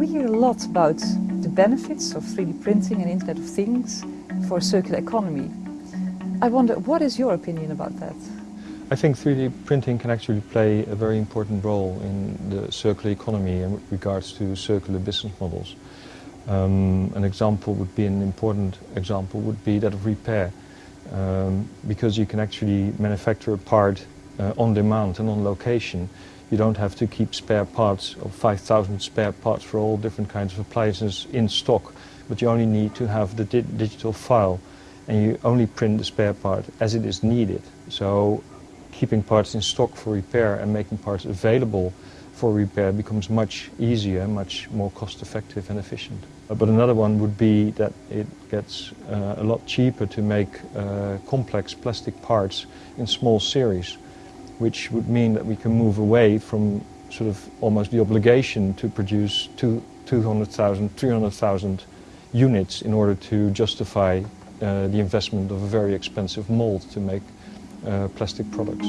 We hear a lot about the benefits of 3D printing and Internet of Things for a circular economy. I wonder, what is your opinion about that? I think 3D printing can actually play a very important role in the circular economy in regards to circular business models. Um, an example would be, an important example would be that of repair. Um, because you can actually manufacture a part uh, on demand and on location. You don't have to keep spare parts or 5,000 spare parts for all different kinds of appliances in stock, but you only need to have the di digital file and you only print the spare part as it is needed. So keeping parts in stock for repair and making parts available for repair becomes much easier, much more cost effective and efficient. Uh, but another one would be that it gets uh, a lot cheaper to make uh, complex plastic parts in small series, which would mean that we can move away from sort of almost the obligation to produce two, 200,000, 300,000 units in order to justify uh, the investment of a very expensive mold to make uh, plastic products.